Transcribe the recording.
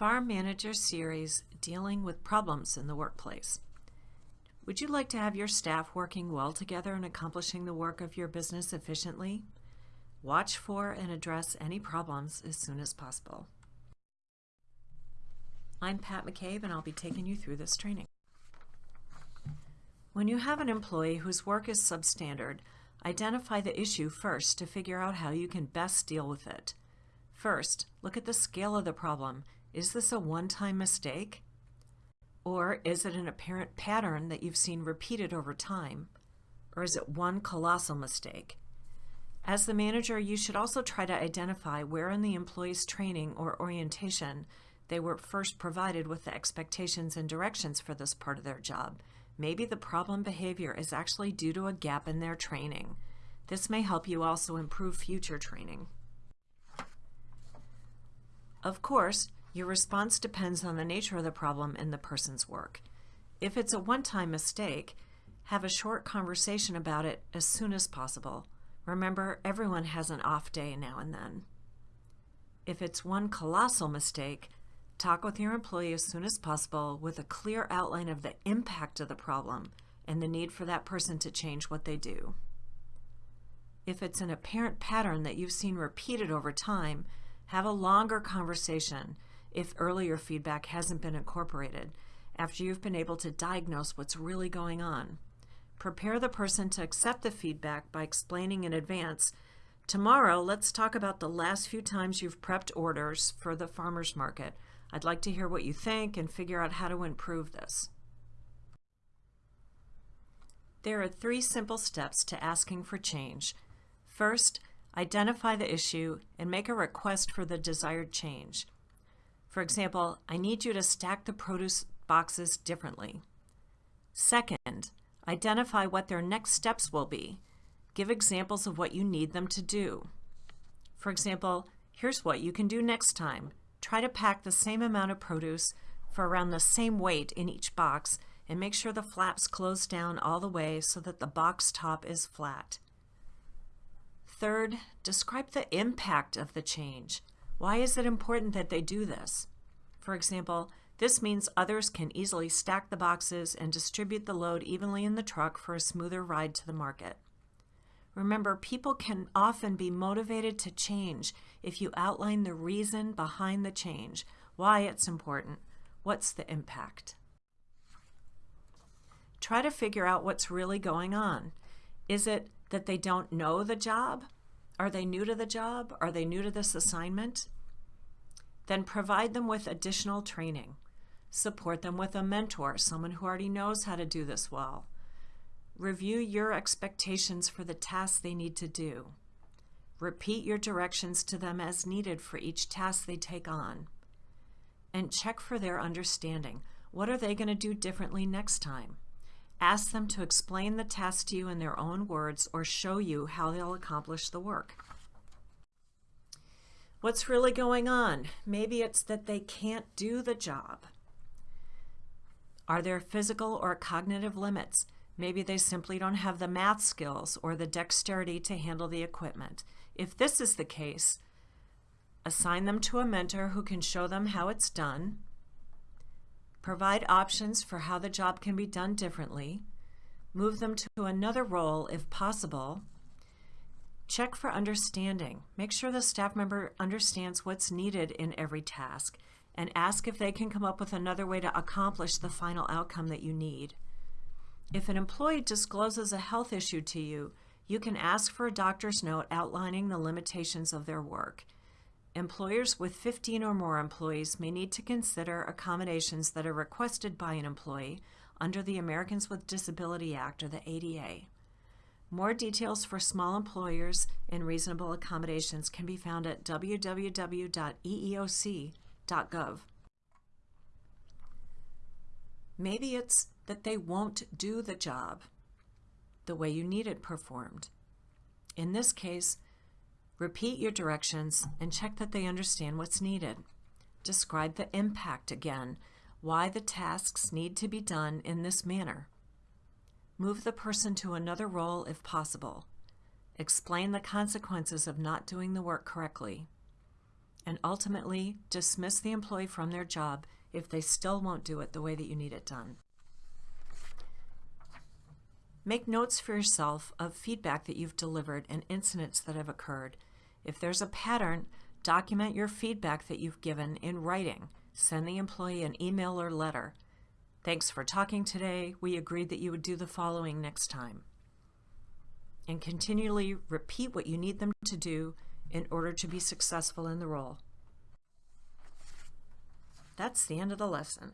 Farm Manager Series Dealing with Problems in the Workplace. Would you like to have your staff working well together and accomplishing the work of your business efficiently? Watch for and address any problems as soon as possible. I'm Pat McCabe and I'll be taking you through this training. When you have an employee whose work is substandard, identify the issue first to figure out how you can best deal with it. First, look at the scale of the problem. Is this a one-time mistake? Or is it an apparent pattern that you've seen repeated over time? Or is it one colossal mistake? As the manager, you should also try to identify where in the employee's training or orientation they were first provided with the expectations and directions for this part of their job. Maybe the problem behavior is actually due to a gap in their training. This may help you also improve future training. Of course, your response depends on the nature of the problem and the person's work. If it's a one-time mistake, have a short conversation about it as soon as possible. Remember, everyone has an off day now and then. If it's one colossal mistake, talk with your employee as soon as possible with a clear outline of the impact of the problem and the need for that person to change what they do. If it's an apparent pattern that you've seen repeated over time, have a longer conversation if earlier feedback hasn't been incorporated after you've been able to diagnose what's really going on. Prepare the person to accept the feedback by explaining in advance, tomorrow let's talk about the last few times you've prepped orders for the farmer's market. I'd like to hear what you think and figure out how to improve this. There are three simple steps to asking for change. First, Identify the issue and make a request for the desired change. For example, I need you to stack the produce boxes differently. Second, identify what their next steps will be. Give examples of what you need them to do. For example, here's what you can do next time. Try to pack the same amount of produce for around the same weight in each box and make sure the flaps close down all the way so that the box top is flat. Third, describe the impact of the change. Why is it important that they do this? For example, this means others can easily stack the boxes and distribute the load evenly in the truck for a smoother ride to the market. Remember, people can often be motivated to change if you outline the reason behind the change, why it's important, what's the impact. Try to figure out what's really going on. Is it that they don't know the job? Are they new to the job? Are they new to this assignment? Then provide them with additional training. Support them with a mentor, someone who already knows how to do this well. Review your expectations for the tasks they need to do. Repeat your directions to them as needed for each task they take on. And check for their understanding. What are they going to do differently next time? Ask them to explain the task to you in their own words or show you how they'll accomplish the work. What's really going on? Maybe it's that they can't do the job. Are there physical or cognitive limits? Maybe they simply don't have the math skills or the dexterity to handle the equipment. If this is the case, assign them to a mentor who can show them how it's done, provide options for how the job can be done differently, move them to another role if possible, check for understanding, make sure the staff member understands what's needed in every task, and ask if they can come up with another way to accomplish the final outcome that you need. If an employee discloses a health issue to you, you can ask for a doctor's note outlining the limitations of their work. Employers with 15 or more employees may need to consider accommodations that are requested by an employee under the Americans with Disability Act or the ADA. More details for small employers and reasonable accommodations can be found at www.eeoc.gov. Maybe it's that they won't do the job the way you need it performed. In this case, Repeat your directions and check that they understand what's needed. Describe the impact again, why the tasks need to be done in this manner. Move the person to another role if possible. Explain the consequences of not doing the work correctly. and ultimately dismiss the employee from their job if they still won't do it the way that you need it done. Make notes for yourself of feedback that you've delivered and incidents that have occurred. If there's a pattern, document your feedback that you've given in writing. Send the employee an email or letter. Thanks for talking today. We agreed that you would do the following next time. And continually repeat what you need them to do in order to be successful in the role. That's the end of the lesson.